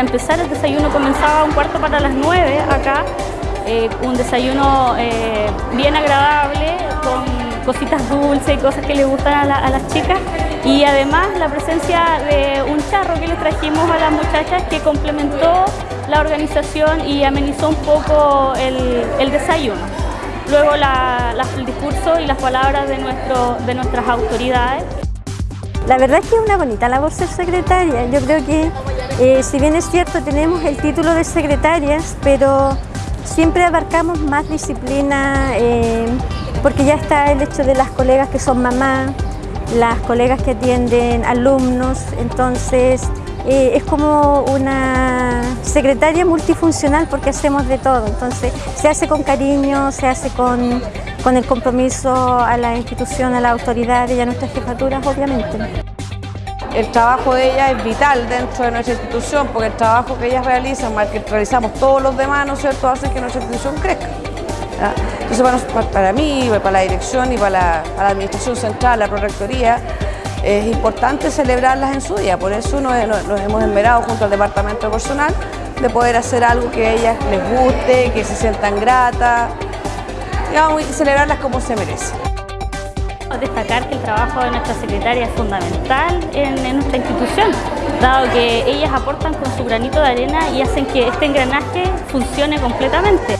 empezar el desayuno comenzaba un cuarto para las nueve acá, eh, un desayuno eh, bien agradable, con cositas dulces y cosas que les gustan a, las chicas y además la presencia de un charro que les trajimos a las muchachas que complementó la organización y amenizó un poco el, desayuno. Luego el discurso y las palabras de, de nuestras autoridades. La verdad es que es una bonita labor ser secretaria. Yo creo que, eh, si bien es cierto, tenemos el título de secretarias, pero siempre abarcamos más disciplina, eh, porque ya está el hecho de las colegas que son mamás, las colegas que atienden alumnos, entonces eh, es como una secretaria multifuncional porque hacemos de todo, entonces se hace con cariño, se hace con, con el compromiso a la institución, a la autoridad y a nuestras jefaturas obviamente. El trabajo de ella es vital dentro de nuestra institución porque el trabajo que ellas realizan, que realizamos todos los demás, ¿no es cierto?, hace que nuestra institución crezca. Entonces, bueno, para mí, para la dirección y para la, administración central, la prorectoría, es importante celebrarlas en su día, por eso nos, hemos enverado junto al departamento de personal de poder hacer algo que a ellas les guste, que se sientan gratas, y celebrarlas como se merecen. Destacar que el trabajo de nuestra secretaria es fundamental en, en, nuestra institución, dado que ellas aportan con su granito de arena y hacen que este engranaje funcione completamente.